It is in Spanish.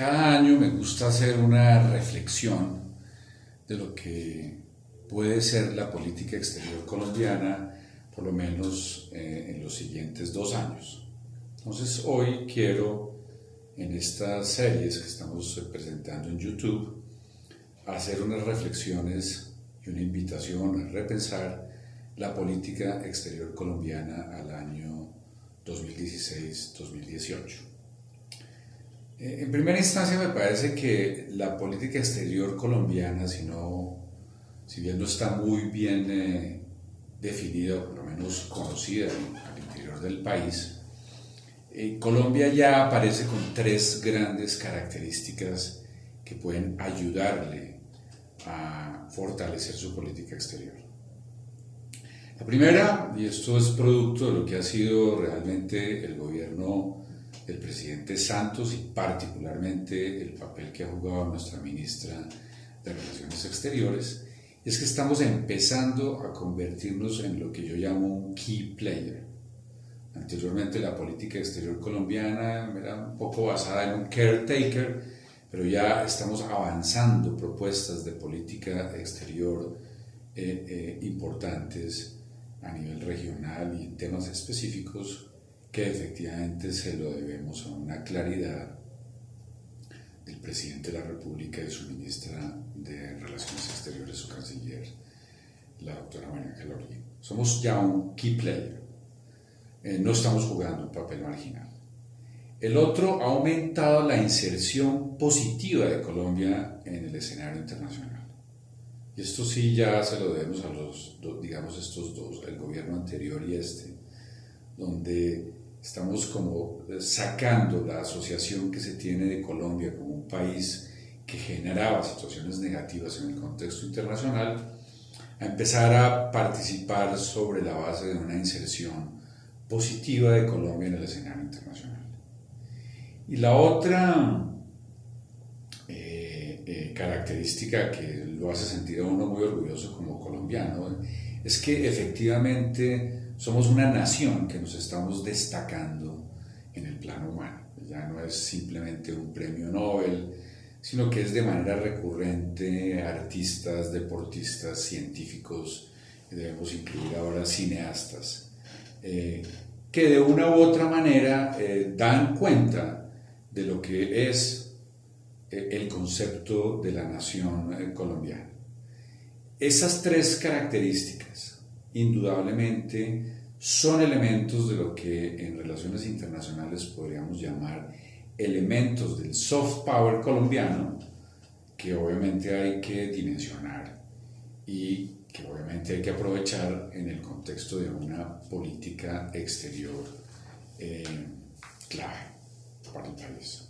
cada año me gusta hacer una reflexión de lo que puede ser la política exterior colombiana, por lo menos eh, en los siguientes dos años. Entonces hoy quiero, en estas series que estamos presentando en YouTube, hacer unas reflexiones y una invitación a repensar la política exterior colombiana al año 2016-2018. Eh, en primera instancia me parece que la política exterior colombiana, si, si bien no está muy bien eh, definida, por lo menos conocida al interior del país, eh, Colombia ya aparece con tres grandes características que pueden ayudarle a fortalecer su política exterior. La primera, y esto es producto de lo que ha sido realmente el gobierno del presidente Santos y particularmente el papel que ha jugado nuestra ministra de Relaciones Exteriores, es que estamos empezando a convertirnos en lo que yo llamo un key player. Anteriormente la política exterior colombiana era un poco basada en un caretaker, pero ya estamos avanzando propuestas de política exterior eh, eh, importantes a nivel regional y en temas específicos que efectivamente se lo debemos a una claridad del presidente de la República y su ministra de Relaciones Exteriores, su canciller, la doctora María Ángela Somos ya un key player, eh, no estamos jugando un papel marginal. El otro ha aumentado la inserción positiva de Colombia en el escenario internacional. Y esto sí ya se lo debemos a los, digamos, estos dos, el gobierno anterior y este, donde estamos como sacando la asociación que se tiene de Colombia como un país que generaba situaciones negativas en el contexto internacional, a empezar a participar sobre la base de una inserción positiva de Colombia en el escenario internacional. Y la otra eh, eh, característica que lo hace sentir a uno muy orgulloso como colombiano es que efectivamente somos una nación que nos estamos destacando en el plano humano. Ya no es simplemente un premio Nobel, sino que es de manera recurrente artistas, deportistas, científicos, debemos incluir ahora cineastas, eh, que de una u otra manera eh, dan cuenta de lo que es eh, el concepto de la nación colombiana. Esas tres características, indudablemente son elementos de lo que en relaciones internacionales podríamos llamar elementos del soft power colombiano que obviamente hay que dimensionar y que obviamente hay que aprovechar en el contexto de una política exterior eh, clave para el.